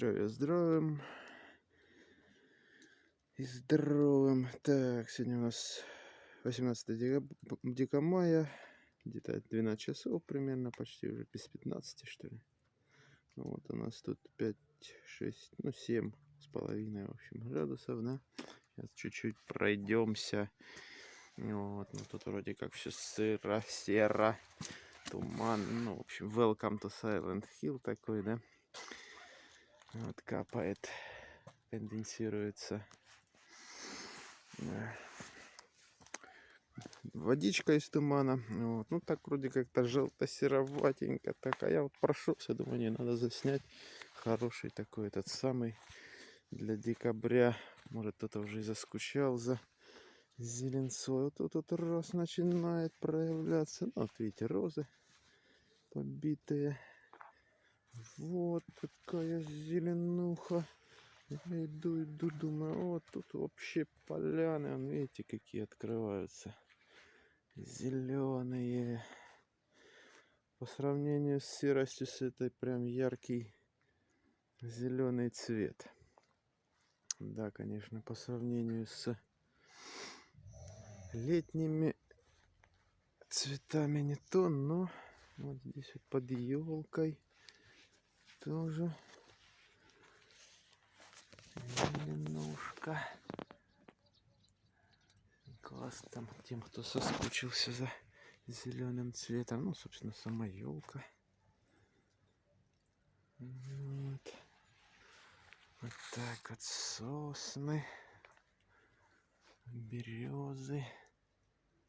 Здравия здравым. И здоровым. Так, сегодня у нас 18 декаб- декабря мая. Где-то 12 часов примерно, почти уже без 15, что ли. Ну, вот у нас тут 5, 6, ну 7 с половиной, в общем, градусов, да. Сейчас чуть-чуть пройдемся. Вот, ну тут вроде как все сыро, серо, туман. Ну, в общем, welcome to Silent Hill такой, да. Вот капает, конденсируется. Водичка из тумана. Вот. Ну так вроде как-то желто-сероватенько. Так, а я вот прошелся, думаю, не надо заснять. Хороший такой этот самый для декабря. Может кто-то уже и заскучал за зеленцой. Вот тут вот раз начинает проявляться. Ну, вот видите, розы побитые. Вот такая зеленуха. Я иду, иду, думаю, вот тут вообще поляны, вон, видите, какие открываются. Зеленые. По сравнению с серостью, с этой прям яркий зеленый цвет. Да, конечно, по сравнению с летними цветами не то, но вот здесь вот под елкой тоже зеленушка. Класс там тем, кто соскучился за зеленым цветом. Ну, собственно, сама елка. Вот. вот так вот сосны, березы.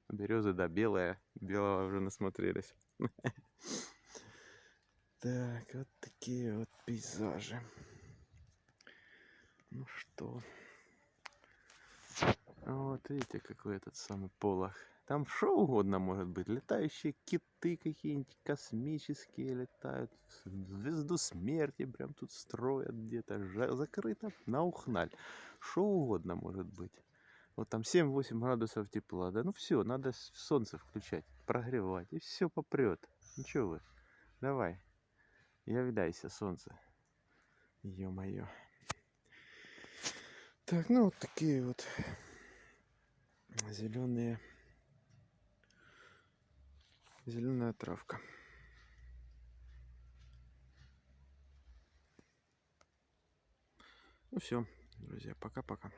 Березы, да, белая. Белого уже насмотрелись. Так, вот такие вот пейзажи. Ну что. Вот видите, какой этот самый полох. Там что угодно может быть. Летающие киты какие-нибудь космические летают. Звезду смерти прям тут строят где-то. Закрыто на ухналь. Что угодно может быть. Вот там 7-8 градусов тепла. Да ну все, надо солнце включать, прогревать. И все попрет. Ничего вы. Давай. Являйся, солнце. Ё-моё. Так, ну вот такие вот зеленые зеленая травка. Ну все, друзья, пока-пока.